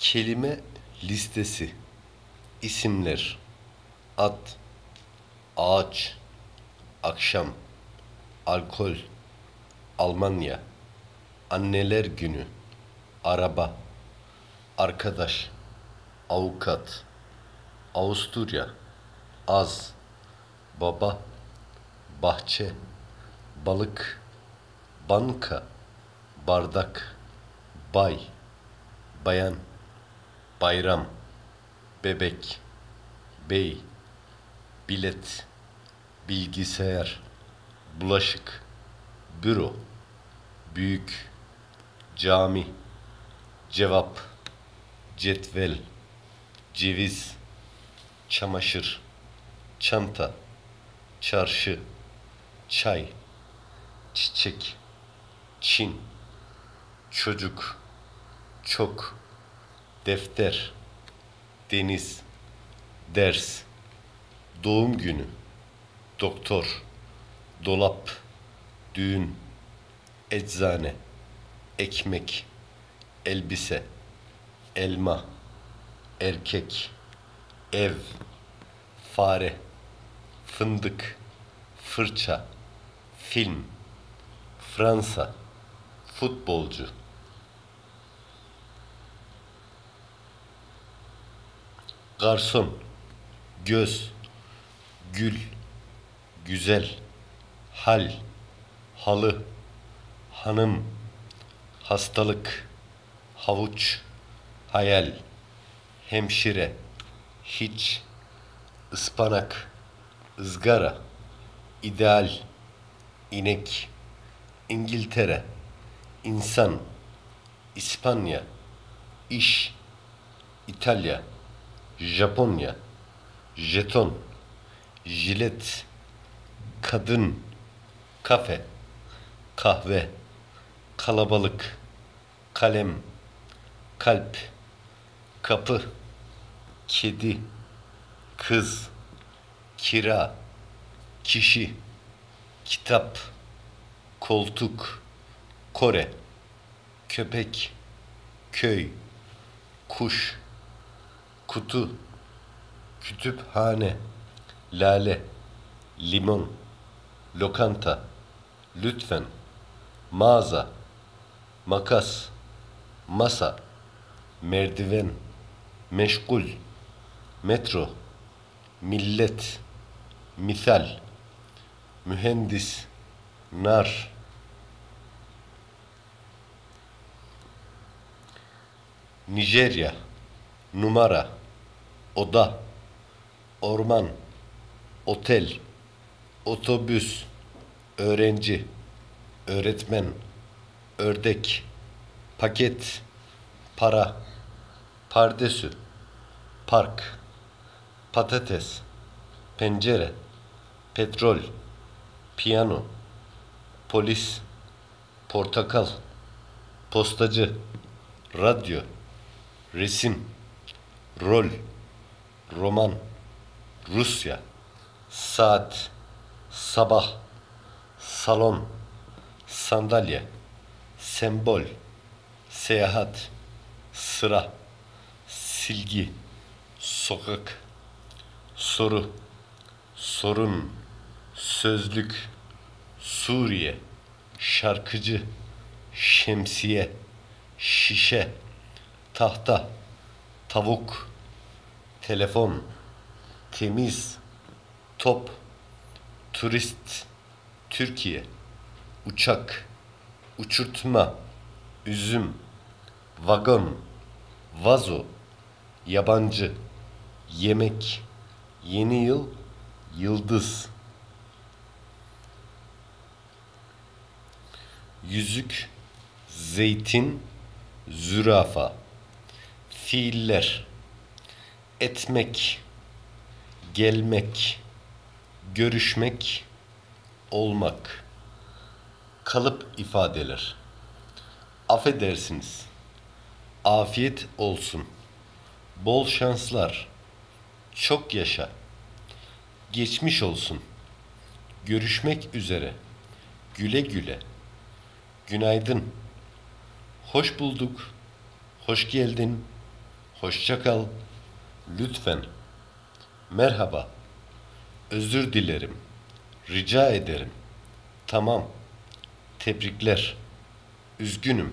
Kelime listesi. İsimler. At. Ağaç. Akşam. Alkol. Almanya. Anneler günü. Araba. Arkadaş. Avukat. Avusturya. Az. Baba. Bahçe. Balık. Banka. Bardak. Bay. Bayan. Bayram. Bebek. Bey. Bilet. Bilgisayar. Bulaşık. Büro. Büyük. Cami. Cevap. Cetvel. Ceviz. Çamaşır. Çanta. Çarşı. Çay. Çiçek. Çin. Çocuk. Çok. Defter. Deniz. Ders. Doğum günü. Doktor. Dolap. Düğün. Eczane. Ekmek. Elbise. Elma. Erkek. Ev. Fare. Fındık. Fırça. Film. Fransa. Futbolcu. Garson. Göz. Gül. Güzel. Hal. Halı. Hanım. Hastalık. Havuç. Hayal. Hemşire. Hiç. ıspanak, ızgara. ideal, inek. İngiltere. insan, İspanya. iş, İtalya. Japonya. Jeton. Jilet. Kadın. Kafe. Kahve. Kalabalık. Kalem. Kalp. Kapı. Kedi. Kız. Kira. Kişi. Kitap. Koltuk. Kore. Köpek. Köy. Kuş kutu, kütüphane, lale, limon, lokanta, lütfen, mağaza, makas, masa, merdiven, meşgul, metro, millet, misal, mühendis, nar, Nijerya, numara, oda, orman, otel, otobüs, öğrenci, öğretmen, ördek, paket, para, pardesü, park, patates, pencere, petrol, piyano, polis, portakal, postacı, radyo, resim, rol, roman, Rusya, saat, sabah, salon, sandalye, sembol, seyahat, sıra, silgi, sokak, soru, sorun, sözlük, Suriye, şarkıcı, şemsiye, şişe, tahta, tavuk, telefon, temiz, top, turist, Türkiye, uçak, uçurtma, üzüm, vagon, vazo, yabancı, yemek, yeni yıl, yıldız, yüzük, zeytin, zürafa, fiiller, etmek, gelmek, görüşmek, olmak, kalıp ifadeler. Affedersiniz, afiyet olsun, bol şanslar, çok yaşa, geçmiş olsun, görüşmek üzere, güle güle, günaydın, hoş bulduk, hoş geldin, Hoşça kal. Lütfen. Merhaba. Özür dilerim. Rica ederim. Tamam. Tebrikler. Üzgünüm.